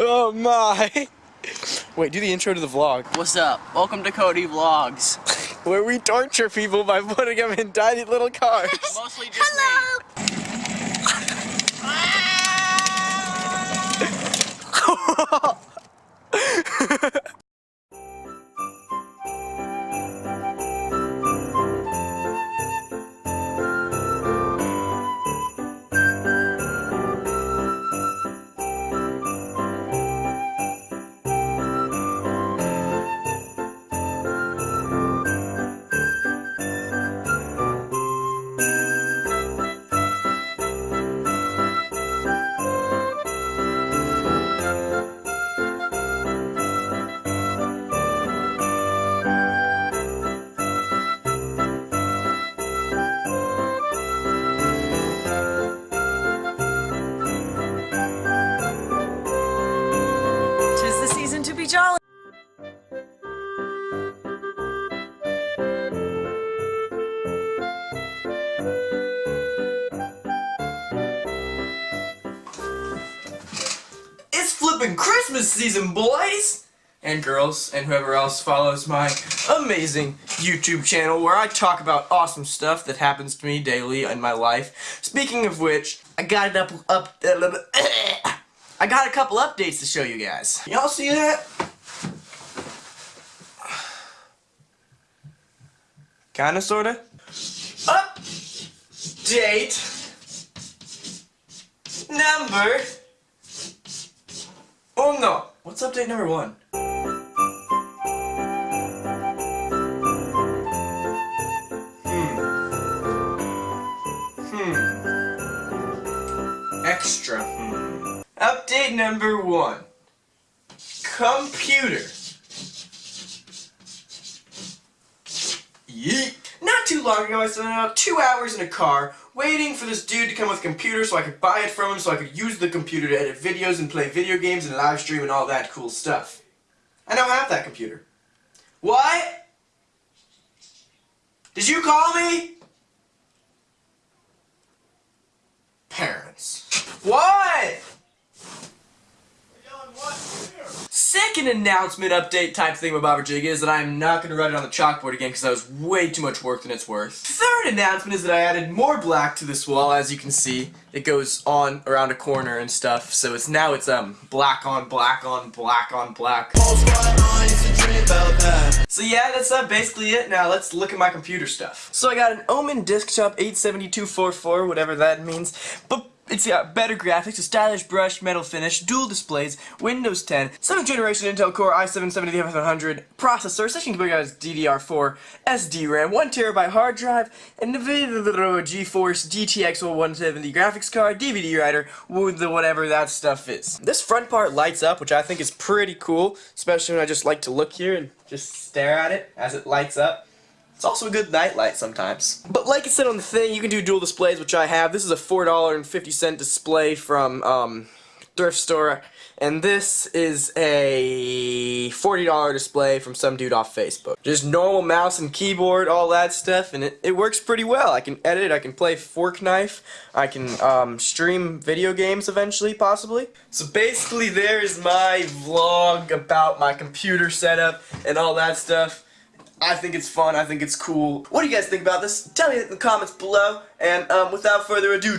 Oh my! Wait, do the intro to the vlog. What's up? Welcome to Cody Vlogs. Where we torture people by putting them in tiny little cars. Mostly just Hello. Ah! It's flipping Christmas season, boys! And girls, and whoever else follows my amazing YouTube channel where I talk about awesome stuff that happens to me daily in my life. Speaking of which, I got it up, up, I got a couple updates to show you guys. Y'all see that? Kinda, sorta. Update number Oh no! What's update number one? Hmm. Hmm. Extra. Hmm. Update number one. Computer. Yeet. Too long ago, I spent about two hours in a car waiting for this dude to come with a computer so I could buy it from him so I could use the computer to edit videos and play video games and live stream and all that cool stuff. I now have that computer. What? Did you call me? Parents. What? Second announcement update type thing with Bob Jig is that I'm not going to write it on the chalkboard again because that was way too much work than it's worth. Third announcement is that I added more black to this wall as you can see. It goes on around a corner and stuff so it's now it's um black on black on black on black. So yeah, that's uh, basically it. Now let's look at my computer stuff. So I got an Omen Desktop 87244, whatever that means. But it's got better graphics, a stylish brushed metal finish, dual displays, Windows 10, 7th generation Intel Core i7-7500 processor, session as DDR4, SD-RAM, 1TB hard drive, and the GeForce GTX 170 graphics card, DVD writer, with the whatever that stuff is. This front part lights up, which I think is pretty cool, especially when I just like to look here and just stare at it as it lights up. It's also a good nightlight sometimes. But like I said on the thing, you can do dual displays, which I have. This is a $4.50 display from um, thrift store, and this is a $40 display from some dude off Facebook. Just normal mouse and keyboard, all that stuff, and it, it works pretty well. I can edit, I can play Fork Knife, I can um, stream video games eventually, possibly. So basically there's my vlog about my computer setup and all that stuff. I think it's fun. I think it's cool. What do you guys think about this? Tell me in the comments below. And um, without further ado,